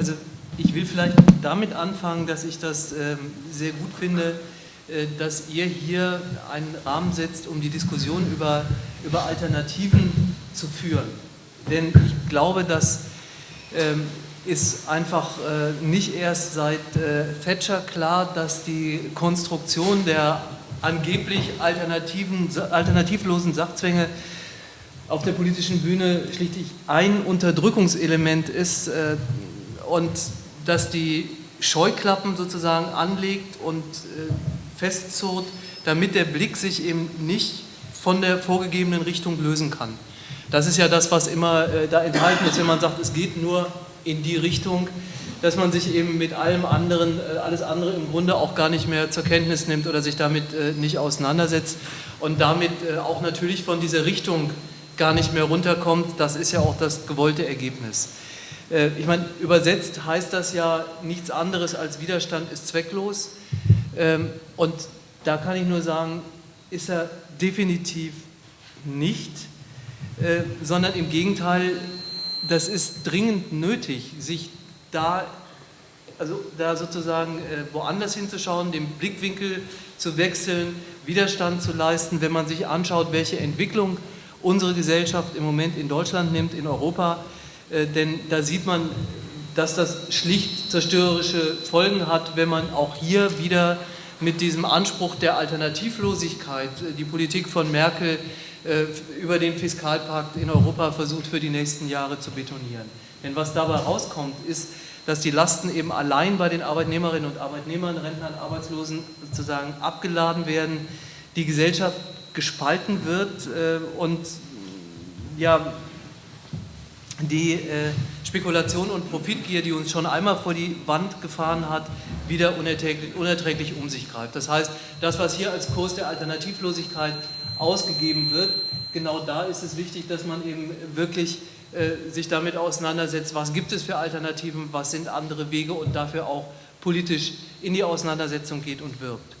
also ich will vielleicht damit anfangen, dass ich das ähm, sehr gut finde, äh, dass ihr hier einen Rahmen setzt, um die Diskussion über, über Alternativen zu führen. Denn ich glaube, dass ähm, ist einfach äh, nicht erst seit äh, Thatcher klar, dass die Konstruktion der angeblich alternativen, alternativlosen Sachzwänge auf der politischen Bühne schlichtlich ein Unterdrückungselement ist äh, und dass die Scheuklappen sozusagen anlegt und äh, festzurrt, damit der Blick sich eben nicht von der vorgegebenen Richtung lösen kann. Das ist ja das, was immer äh, da enthalten ist, wenn man sagt, es geht nur in die Richtung, dass man sich eben mit allem anderen, äh, alles andere im Grunde auch gar nicht mehr zur Kenntnis nimmt oder sich damit äh, nicht auseinandersetzt und damit äh, auch natürlich von dieser Richtung gar nicht mehr runterkommt. Das ist ja auch das gewollte Ergebnis. Ich meine, übersetzt heißt das ja nichts anderes als Widerstand ist zwecklos. Ähm, und da kann ich nur sagen, ist er definitiv nicht, sondern im Gegenteil, das ist dringend nötig, sich da, also da sozusagen äh, woanders hinzuschauen, den Blickwinkel zu wechseln, Widerstand zu leisten, wenn man sich anschaut, welche Entwicklung unsere Gesellschaft im Moment in Deutschland nimmt, in Europa, äh, denn da sieht man, dass das schlicht zerstörerische Folgen hat, wenn man auch hier wieder mit diesem Anspruch der Alternativlosigkeit äh, die Politik von Merkel äh, über den Fiskalpakt in Europa versucht für die nächsten Jahre zu betonieren. Denn was dabei rauskommt, ist, dass die Lasten eben allein bei den Arbeitnehmerinnen und Arbeitnehmern, Rentnern, Arbeitslosen sozusagen abgeladen werden, die Gesellschaft gespalten wird äh, und ja, die äh, Spekulation und Profitgier, die uns schon einmal vor die Wand gefahren hat, wieder unerträglich, unerträglich um sich greift. Das heißt, das, was hier als Kurs der Alternativlosigkeit ausgegeben wird. Genau da ist es wichtig, dass man eben wirklich äh, sich damit auseinandersetzt, was gibt es für Alternativen, was sind andere Wege und dafür auch politisch in die Auseinandersetzung geht und wirbt.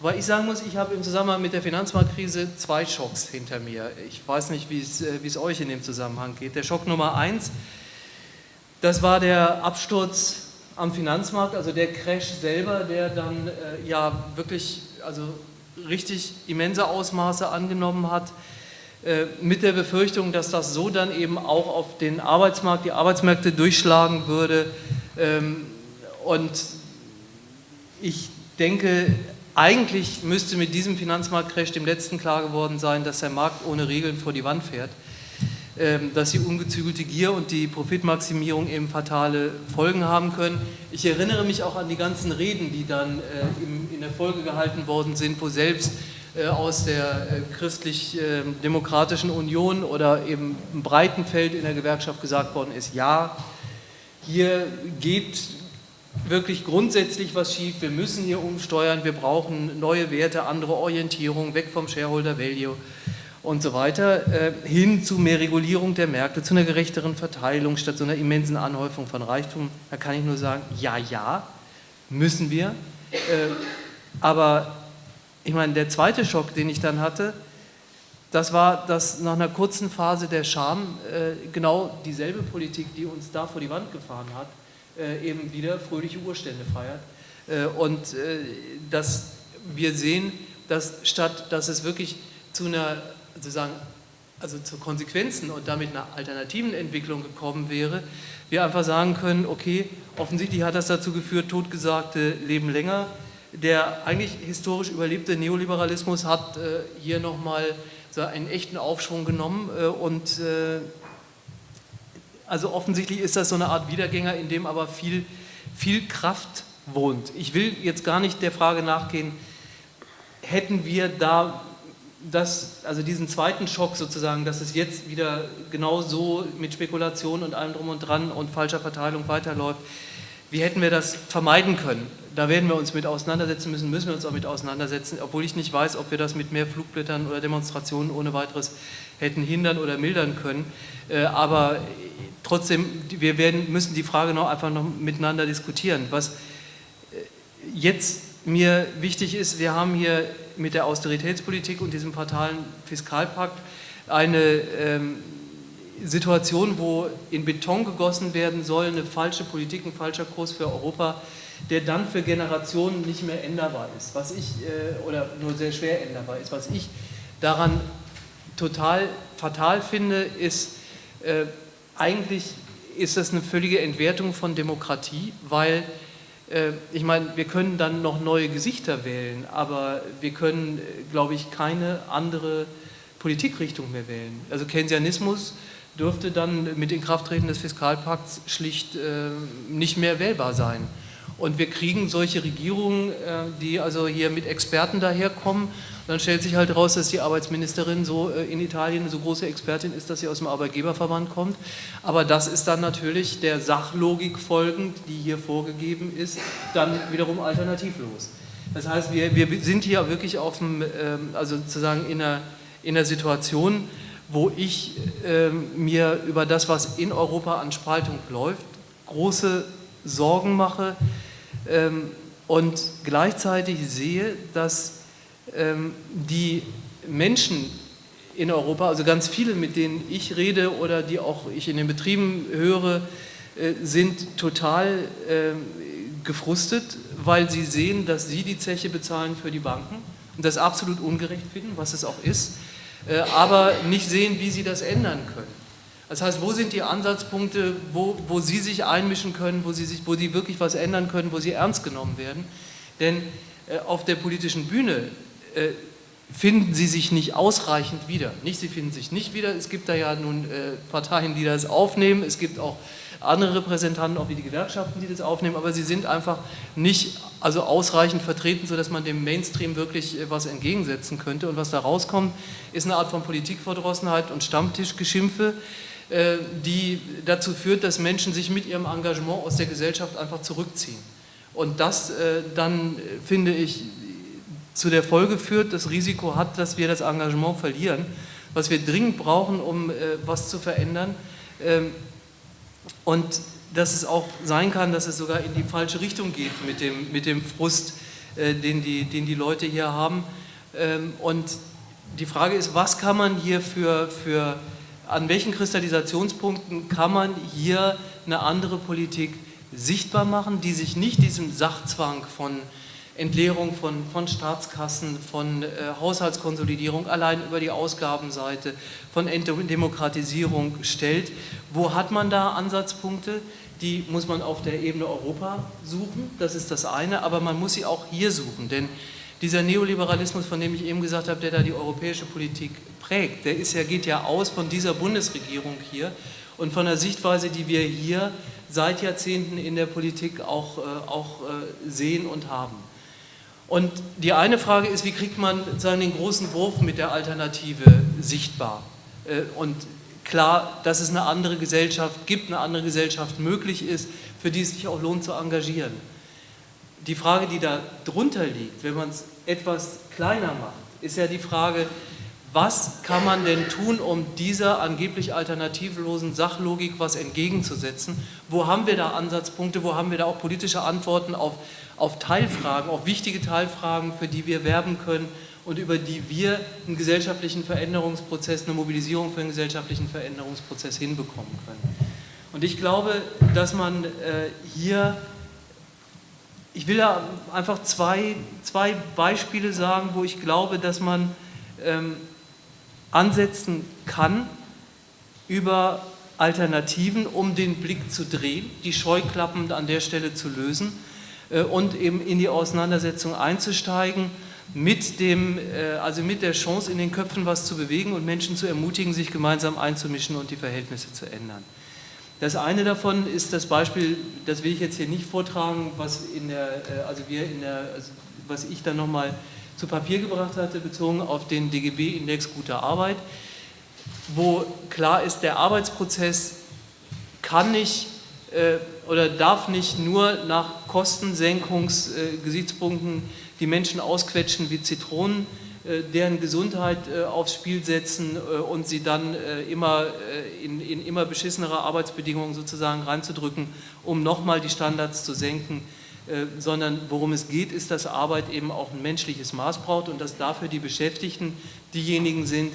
Weil ich sagen muss, ich habe im Zusammenhang mit der Finanzmarktkrise zwei Schocks hinter mir. Ich weiß nicht, wie es, äh, wie es euch in dem Zusammenhang geht. Der Schock Nummer eins, das war der Absturz am Finanzmarkt, also der Crash selber, der dann äh, ja wirklich also richtig immense Ausmaße angenommen hat, äh, mit der Befürchtung, dass das so dann eben auch auf den Arbeitsmarkt, die Arbeitsmärkte durchschlagen würde. Ähm, und ich denke, eigentlich müsste mit diesem Finanzmarktcrash dem letzten klar geworden sein, dass der Markt ohne Regeln vor die Wand fährt. Ähm, dass die ungezügelte Gier und die Profitmaximierung eben fatale Folgen haben können. Ich erinnere mich auch an die ganzen Reden, die dann äh, in der Folge gehalten worden sind, wo selbst äh, aus der äh, christlich-demokratischen Union oder eben im breiten Feld in der Gewerkschaft gesagt worden ist, ja, hier geht wirklich grundsätzlich was schief, wir müssen hier umsteuern, wir brauchen neue Werte, andere Orientierung, weg vom Shareholder Value und so weiter, äh, hin zu mehr Regulierung der Märkte, zu einer gerechteren Verteilung statt so einer immensen Anhäufung von Reichtum. Da kann ich nur sagen, ja, ja, müssen wir. Äh, aber ich meine, der zweite Schock, den ich dann hatte, das war, dass nach einer kurzen Phase der Scham äh, genau dieselbe Politik, die uns da vor die Wand gefahren hat, eben wieder fröhliche Urstände feiert. und dass wir sehen, dass statt dass es wirklich zu einer sozusagen also zu Konsequenzen und damit einer alternativen Entwicklung gekommen wäre, wir einfach sagen können, okay, offensichtlich hat das dazu geführt, totgesagte leben länger. Der eigentlich historisch überlebte Neoliberalismus hat äh, hier nochmal einen echten Aufschwung genommen äh, und äh, also offensichtlich ist das so eine Art Wiedergänger, in dem aber viel, viel Kraft wohnt. Ich will jetzt gar nicht der Frage nachgehen, hätten wir da das, also diesen zweiten Schock sozusagen, dass es jetzt wieder genau so mit Spekulation und allem drum und dran und falscher Verteilung weiterläuft, wie hätten wir das vermeiden können? Da werden wir uns mit auseinandersetzen müssen, müssen wir uns auch mit auseinandersetzen, obwohl ich nicht weiß, ob wir das mit mehr Flugblättern oder Demonstrationen ohne weiteres hätten hindern oder mildern können. Äh, aber trotzdem, wir werden, müssen die Frage noch einfach noch miteinander diskutieren. Was äh, jetzt mir wichtig ist, wir haben hier mit der Austeritätspolitik und diesem fatalen Fiskalpakt eine ähm, Situation, wo in Beton gegossen werden soll, eine falsche Politik, ein falscher Kurs für Europa, der dann für Generationen nicht mehr änderbar ist, was ich, äh, oder nur sehr schwer änderbar ist. Was ich daran total fatal finde, ist, äh, eigentlich ist das eine völlige Entwertung von Demokratie, weil äh, ich meine, wir können dann noch neue Gesichter wählen, aber wir können, glaube ich, keine andere Politikrichtung mehr wählen. Also Keynesianismus dürfte dann mit Inkrafttreten des Fiskalpakts schlicht nicht mehr wählbar sein. Und wir kriegen solche Regierungen, äh, die also hier mit Experten daherkommen. Dann stellt sich halt raus, dass die Arbeitsministerin so äh, in Italien eine so große Expertin ist, dass sie aus dem Arbeitgeberverband kommt. Aber das ist dann natürlich der Sachlogik folgend, die hier vorgegeben ist, dann wiederum alternativlos. Das heißt, wir, wir sind hier wirklich auf dem, ähm, also sozusagen in einer, in einer Situation, wo ich ähm, mir über das, was in Europa an Spaltung läuft, große Sorgen mache und gleichzeitig sehe, dass ähm, die Menschen in Europa, also ganz viele, mit denen ich rede oder die auch ich in den Betrieben höre, äh, sind total gefrustet, weil sie sehen, dass sie die Zeche bezahlen für die Banken und das absolut ungerecht finden, was es auch ist, äh, aber nicht sehen, wie sie das ändern können. Das heißt, wo sind die Ansatzpunkte, wo, wo Sie sich einmischen können, wo Sie, sich, wo Sie wirklich was ändern können, wo Sie ernst genommen werden? Denn äh, auf der politischen Bühne äh, finden Sie sich nicht ausreichend wieder. Nicht, Sie finden sich nicht wieder. Es gibt da ja nun äh, Parteien, die das aufnehmen. Es gibt auch andere Repräsentanten, auch wie die Gewerkschaften, die das aufnehmen, aber sie sind einfach nicht also ausreichend vertreten, sodass man dem Mainstream wirklich äh, was entgegensetzen könnte. Und was da rauskommt, ist eine Art von Politikverdrossenheit und Stammtischgeschimpfe, die dazu führt, dass Menschen sich mit ihrem Engagement aus der Gesellschaft einfach zurückziehen. Und das äh, dann, finde ich, zu der Folge führt, das Risiko hat, dass wir das Engagement verlieren, was wir dringend brauchen, um was zu verändern. Ähm, und dass es auch sein kann, dass es sogar in die falsche Richtung geht mit dem, mit dem Frust, äh, den, die, den die Leute hier haben. Ähm, und die Frage ist, was kann man hier für, für, an welchen Kristallisationspunkten kann man hier eine andere Politik sichtbar machen, die sich nicht diesem Sachzwang von Entleerung von, von Staatskassen, von äh, Haushaltskonsolidierung allein über die Ausgabenseite, von Entdemokratisierung stellt. Wo hat man da Ansatzpunkte? Die muss man auf der Ebene Europa suchen, das ist das eine, aber man muss sie auch hier suchen, denn dieser Neoliberalismus, von dem ich eben gesagt habe, der da die europäische Politik prägt, der ja, geht ja aus von dieser Bundesregierung hier und von der Sichtweise, die wir hier seit Jahrzehnten in der Politik auch, äh, auch äh, sehen und haben. Und die eine Frage ist, wie kriegt man den großen Wurf mit der Alternative sichtbar? Äh, und klar, dass es eine andere Gesellschaft gibt, eine andere Gesellschaft möglich ist, für die es sich auch lohnt zu engagieren. Die Frage, die da drunter liegt, wenn man es etwas kleiner macht, ist ja die Frage, was kann man denn tun, um dieser angeblich alternativlosen Sachlogik was entgegenzusetzen? Wo haben wir da Ansatzpunkte, wo haben wir da auch politische Antworten auf, auf Teilfragen, auf wichtige Teilfragen, für die wir werben können und über die wir einen gesellschaftlichen Veränderungsprozess, eine Mobilisierung für einen gesellschaftlichen Veränderungsprozess hinbekommen können? Und ich glaube, dass man äh, hier ich will da einfach zwei, zwei Beispiele sagen, wo ich glaube, dass man ähm, ansetzen kann über Alternativen, um den Blick zu drehen, die Scheuklappen an der Stelle zu lösen äh, und eben in die Auseinandersetzung einzusteigen, mit, dem, äh, also mit der Chance, in den Köpfen was zu bewegen und Menschen zu ermutigen, sich gemeinsam einzumischen und die Verhältnisse zu ändern. Das eine davon ist das Beispiel, das will ich jetzt hier nicht vortragen, was, in der, äh, also wir in der, also was ich dann nochmal zu Papier gebracht hatte, bezogen auf den DGB-Index guter Arbeit, wo klar ist, der Arbeitsprozess kann nicht äh, oder darf nicht nur nach Kostensenkungsgesichtspunkten äh, die Menschen ausquetschen wie Zitronen, deren Gesundheit äh, aufs Spiel setzen äh, und sie dann immer in, in immer beschissenere Arbeitsbedingungen sozusagen reinzudrücken, um nochmal die Standards zu senken äh, sondern worum es geht, ist, dass Arbeit eben auch ein menschliches Maß braucht und dass dafür die Beschäftigten diejenigen sind,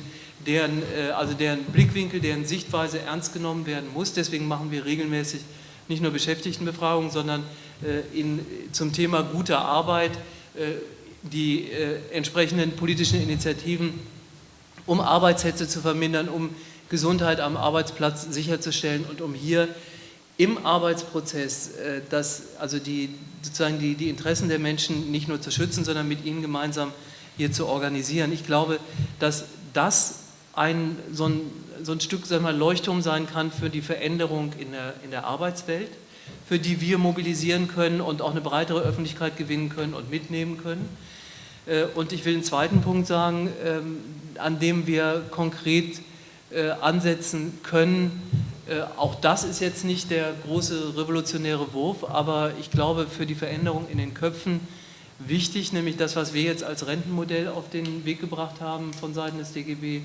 deren, äh, also deren Blickwinkel, deren Sichtweise ernst genommen werden muss. Deswegen machen wir regelmäßig nicht nur Beschäftigtenbefragungen, sondern äh, in, zum Thema guter Arbeit äh, die entsprechenden politischen Initiativen, um Arbeitshetze zu vermindern, um Gesundheit am Arbeitsplatz sicherzustellen und um hier im Arbeitsprozess das, also die, sozusagen die, die Interessen der Menschen nicht nur zu schützen, sondern mit ihnen gemeinsam hier zu organisieren. Ich glaube, dass das ein, so, ein, so ein Stück sagen wir, Leuchtturm sein kann für die Veränderung in der, in der Arbeitswelt, für die wir mobilisieren können und auch eine breitere Öffentlichkeit gewinnen können und mitnehmen können. Äh, und ich will einen zweiten Punkt sagen, ähm, an dem wir konkret äh, ansetzen können. Äh, auch das ist jetzt nicht der große revolutionäre Wurf, aber ich glaube für die Veränderung in den Köpfen wichtig, nämlich das, was wir jetzt als Rentenmodell auf den Weg gebracht haben von Seiten des DGB,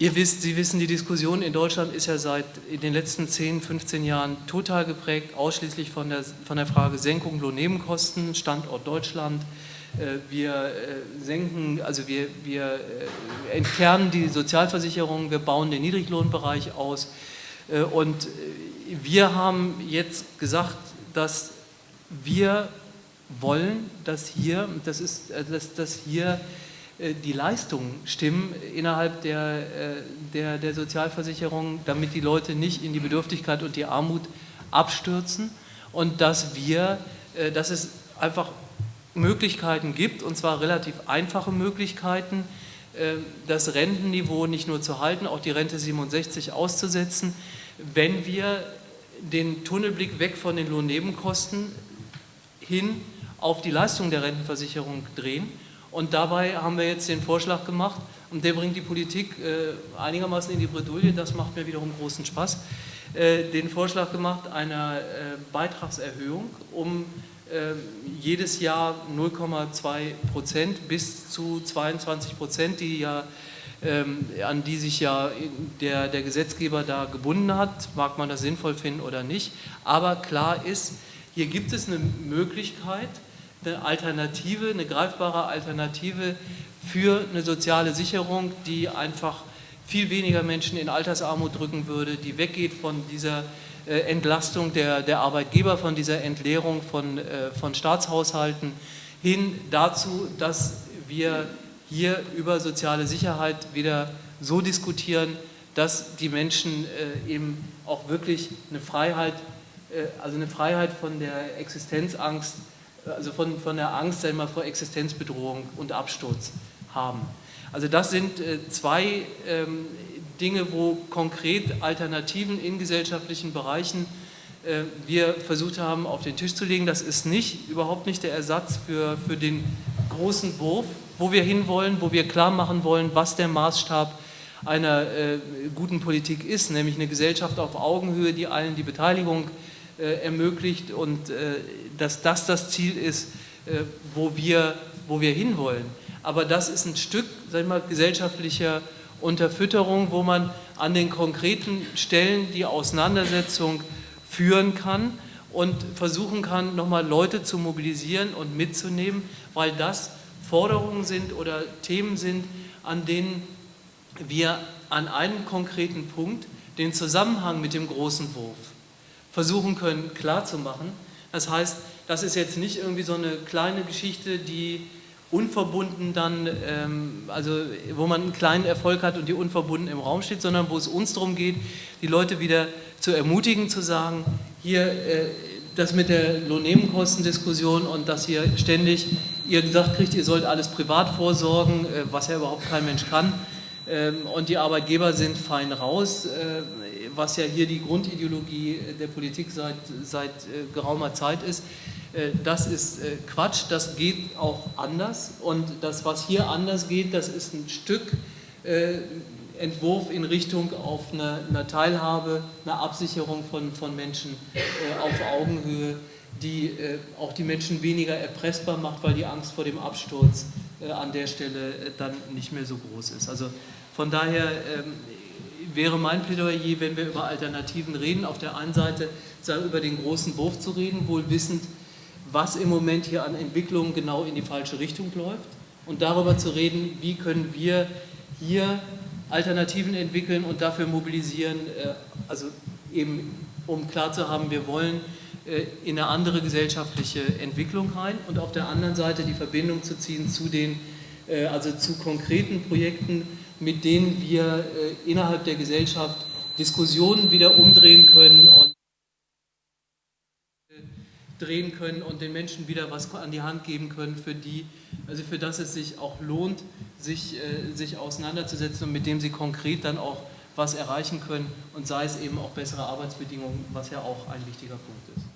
Ihr wisst, Sie wissen, die Diskussion in Deutschland ist ja seit in den letzten 10, 15 Jahren total geprägt, ausschließlich von der, von der Frage Senkung Lohnnebenkosten, Standort Deutschland. Äh, wir äh, senken, also wir, wir äh, entkernen die Sozialversicherung, wir bauen den Niedriglohnbereich aus und wir haben jetzt gesagt, dass wir wollen, dass hier, das ist, dass, dass hier die Leistungen stimmen innerhalb der, äh, der, der Sozialversicherung, damit die Leute nicht in die Bedürftigkeit und die Armut abstürzen. Und dass wir, äh, dass es einfach Möglichkeiten gibt, und zwar relativ einfache Möglichkeiten, das Rentenniveau nicht nur zu halten, auch die Rente 67 auszusetzen, wenn wir den Tunnelblick weg von den Lohnnebenkosten hin auf die Leistung der Rentenversicherung drehen und dabei haben wir jetzt den Vorschlag gemacht, und der bringt die Politik äh, einigermaßen in die Bredouille, das macht mir wiederum großen Spaß, äh, den Vorschlag gemacht einer äh, Beitragserhöhung um äh, jedes Jahr 0,2 Prozent bis zu 22 Prozent, die ja, ähm, an die sich ja der, der Gesetzgeber da gebunden hat, mag man das sinnvoll finden oder nicht, aber klar ist, hier gibt es eine Möglichkeit, eine Alternative, eine greifbare Alternative für eine soziale Sicherung, die einfach viel weniger Menschen in Altersarmut drücken würde, die weggeht von dieser äh, Entlastung der, der Arbeitgeber, von dieser Entleerung von, äh, von Staatshaushalten hin dazu, dass wir hier über soziale Sicherheit wieder so diskutieren, dass die Menschen äh, eben auch wirklich eine Freiheit, also eine Freiheit von der Existenzangst also von, von der Angst mal vor Existenzbedrohung und Absturz haben. Also das sind äh, zwei ähm, Dinge, wo konkret Alternativen in gesellschaftlichen Bereichen äh, wir versucht haben auf den Tisch zu legen. Das ist nicht, überhaupt nicht der Ersatz für, für den großen Wurf, wo wir hinwollen, wo wir klar machen wollen, was der Maßstab einer äh, guten Politik ist, nämlich eine Gesellschaft auf Augenhöhe, die allen die Beteiligung äh, ermöglicht und äh, dass das das Ziel ist, äh, wo, wir, wo wir hinwollen. Aber das ist ein Stück sag mal, gesellschaftlicher Unterfütterung, wo man an den konkreten Stellen die Auseinandersetzung führen kann und versuchen kann, nochmal Leute zu mobilisieren und mitzunehmen, weil das Forderungen sind oder Themen sind, an denen wir an einem konkreten Punkt den Zusammenhang mit dem großen Wurf versuchen können klarzumachen. Das heißt, das ist jetzt nicht irgendwie so eine kleine Geschichte, die unverbunden dann, ähm, also wo man einen kleinen Erfolg hat und die unverbunden im Raum steht, sondern wo es uns darum geht, die Leute wieder zu ermutigen, zu sagen, hier äh, das mit der Lohnnebenkostendiskussion und dass hier ständig ihr gesagt kriegt, ihr sollt alles privat vorsorgen, äh, was ja überhaupt kein Mensch kann, ähm, und die Arbeitgeber sind fein raus, äh, was ja hier die Grundideologie der Politik seit, seit äh, geraumer Zeit ist. Äh, das ist Quatsch, das geht auch anders und das, was hier anders geht, das ist ein Stück Entwurf in Richtung auf eine, eine Teilhabe, eine Absicherung von, von Menschen auf Augenhöhe, die auch die Menschen weniger erpressbar macht, weil die Angst vor dem Absturz an der Stelle dann nicht mehr so groß ist. Also von daher ähm, wäre mein Plädoyer, wenn wir über Alternativen reden, auf der einen Seite über den großen Wurf zu reden, wohl wissend, was im Moment hier an Entwicklungen genau in die falsche Richtung läuft. Und darüber zu reden, wie können wir hier Alternativen entwickeln und dafür mobilisieren, äh, also eben um klar zu haben, wir wollen äh, in eine andere gesellschaftliche Entwicklung rein und auf der anderen Seite die Verbindung zu ziehen zu den, also zu konkreten Projekten, mit denen wir innerhalb der Gesellschaft Diskussionen wieder umdrehen können und drehen können und den Menschen wieder was an die Hand geben können, für die, also für das es sich auch lohnt, sich, äh, sich auseinanderzusetzen und mit dem sie konkret dann auch was erreichen können und sei es eben auch bessere Arbeitsbedingungen, was ja auch ein wichtiger Punkt ist.